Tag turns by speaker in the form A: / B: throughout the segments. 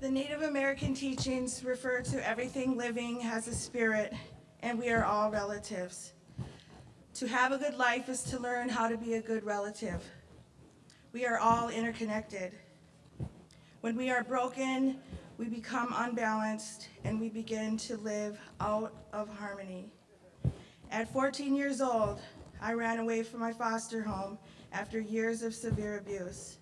A: The Native American teachings refer to everything living has a spirit, and we are all relatives. To have a good life is to learn how to be a good relative. We are all interconnected. When we are broken, we become unbalanced and we begin to live out of harmony. At 14 years old, I ran away from my foster home after years of severe abuse.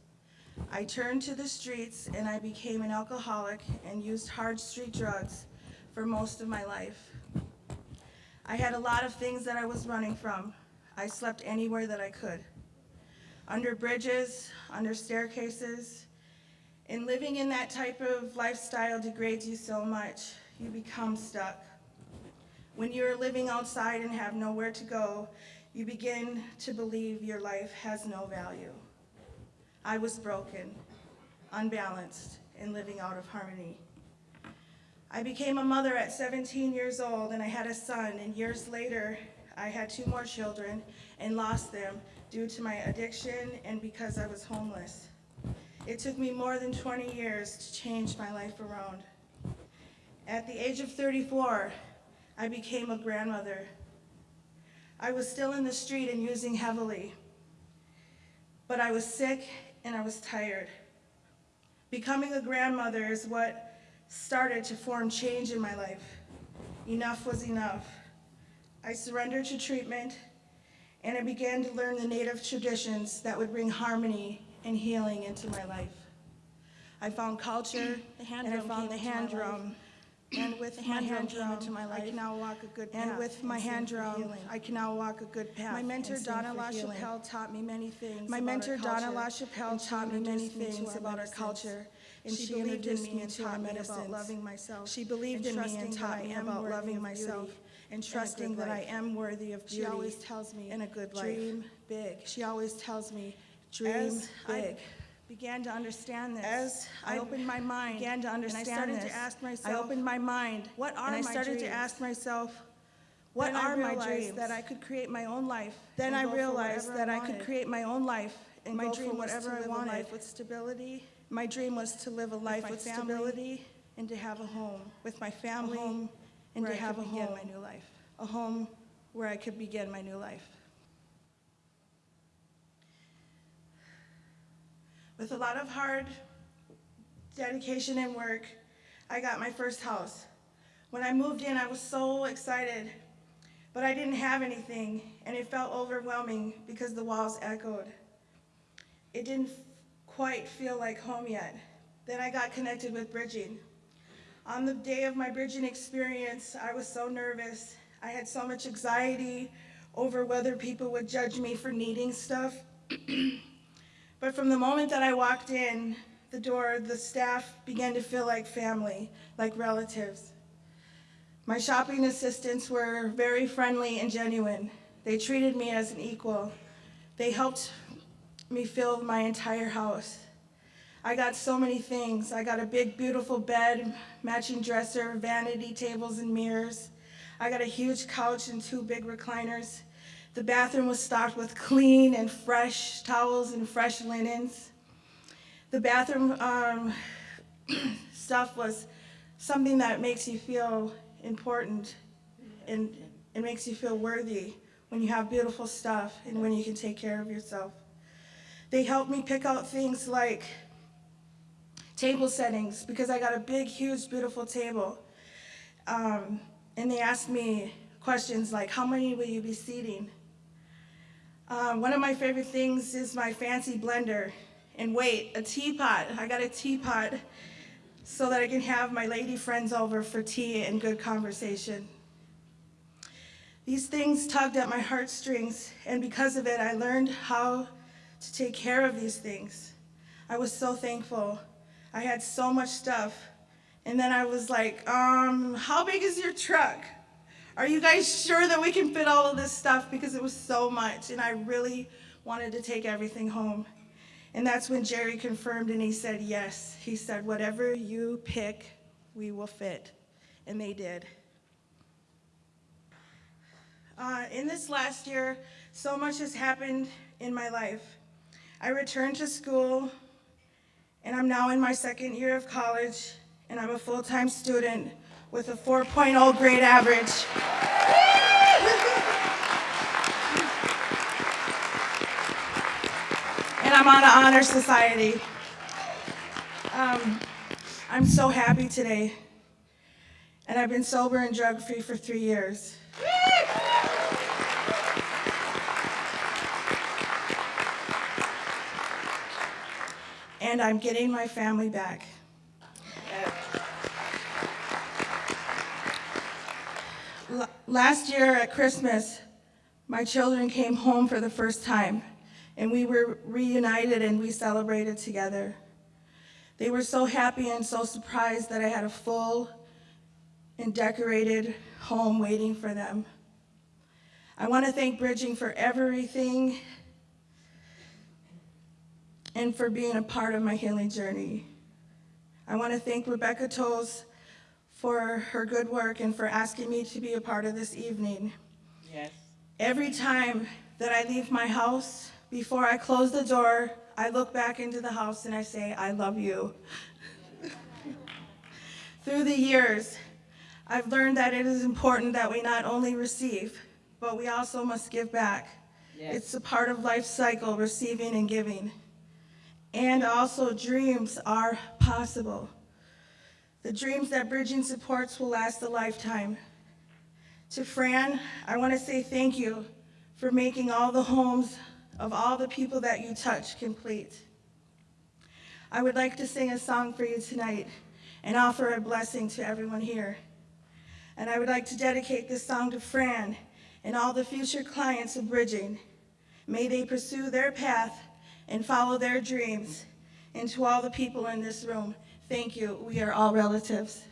A: I turned to the streets and I became an alcoholic and used hard street drugs for most of my life. I had a lot of things that I was running from. I slept anywhere that I could. Under bridges, under staircases, and living in that type of lifestyle degrades you so much, you become stuck. When you're living outside and have nowhere to go, you begin to believe your life has no value. I was broken, unbalanced, and living out of harmony. I became a mother at 17 years old and I had a son and years later I had two more children and lost them due to my addiction and because I was homeless. It took me more than 20 years to change my life around. At the age of 34, I became a grandmother. I was still in the street and using heavily, but I was sick and I was tired. Becoming a grandmother is what started to form change in my life. Enough was enough. I surrendered to treatment and I began to learn the native traditions that would bring harmony and healing into my life. I found culture and I found the hand drum. And with my
B: hand drum
A: hand drum,
B: into my
A: I can now walk a good path.
B: And with my
A: and
B: hand drum.
A: I can now walk a good path.
B: My mentor, Donna. LaChapelle, taught me many things
A: My
B: about
A: mentor,
B: our
A: Donna
B: culture,
A: LaChapelle,
B: and she
A: taught me many
B: introduced me to
A: things about our culture, and
B: she,
A: she
B: believed in
A: introduced
B: me and taught me about loving myself.
A: She believed in me and taught me
B: I am
A: about loving myself and trusting that I
B: life.
A: am worthy of
B: She
A: beauty
B: always tells me,
A: and a good life.
B: dream big.
A: She always tells me, dream big.
B: Began to understand this,
A: As
B: I
A: I
B: opened my mind
A: began to understand
B: and I started
A: this,
B: to ask
A: I
B: myself,
A: opened my mind.
B: what are
A: and I
B: my
A: started to
B: dreams?
A: ask myself, what
B: Then I
A: are my dreams?
B: that I could create my own life.
A: Then I realized that I could create my own life and
B: My
A: go
B: dream
A: for
B: was to
A: whatever I
B: live a
A: wanted.
B: life with stability,
A: My dream was to live a life
B: my
A: with stability and to have a home,
B: with my family,
A: home, and to
B: I
A: have a home,
B: my new life.
A: a home where I could begin my new life. With a lot of hard dedication and work, I got my first house. When I moved in, I was so excited, but I didn't have anything, and it felt overwhelming because the walls echoed. It didn't quite feel like home yet. Then I got connected with bridging. On the day of my bridging experience, I was so nervous. I had so much anxiety over whether people would judge me for needing stuff. but from the moment that I walked in the door, the staff began to feel like family, like relatives. My shopping assistants were very friendly and genuine. They treated me as an equal. They helped me fill my entire house. I got so many things. I got a big, beautiful bed, matching dresser, vanity tables and mirrors. I got a huge couch and two big recliners. The bathroom was stocked with clean and fresh towels and fresh linens. The bathroom um, stuff was something that makes you feel important and it makes you feel worthy when you have beautiful stuff and when you can take care of yourself. They helped me pick out things like table settings because I got a big, huge, beautiful table. Um, and they asked me questions like, how many will you be seating? Um, one of my favorite things is my fancy blender. And wait, a teapot. I got a teapot so that I can have my lady friends over for tea and good conversation. These things tugged at my heartstrings, and because of it, I learned how to take care of these things. I was so thankful. I had so much stuff. And then I was like, um, how big is your truck? Are you guys sure that we can fit all of this stuff? Because it was so much, and I really wanted to take everything home. And that's when Jerry confirmed and he said, yes. He said, whatever you pick, we will fit. And they did. Uh, in this last year, so much has happened in my life. I returned to school, and I'm now in my second year of college, and I'm a full-time student with a 4.0 grade average. And I'm on an honor society. Um, I'm so happy today. And I've been sober and drug-free for three years. And I'm getting my family back. Last year at Christmas, my children came home for the first time, and we were reunited and we celebrated together. They were so happy and so surprised that I had a full and decorated home waiting for them. I want to thank Bridging for everything and for being a part of my healing journey. I want to thank Rebecca Tolles for her good work and for asking me to be a part of this evening.
C: Yes.
A: Every time that I leave my house, before I close the door, I look back into the house and I say, I love you. Through the years, I've learned that it is important that we not only receive, but we also must give back.
C: Yes.
A: It's a part of life's cycle, receiving and giving. And also, dreams are possible. The dreams that Bridging supports will last a lifetime. To Fran, I want to say thank you for making all the homes of all the people that you touch complete. I would like to sing a song for you tonight and offer a blessing to everyone here. And I would like to dedicate this song to Fran and all the future clients of Bridging. May they pursue their path and follow their dreams. And to all the people in this room, thank you. We are all relatives.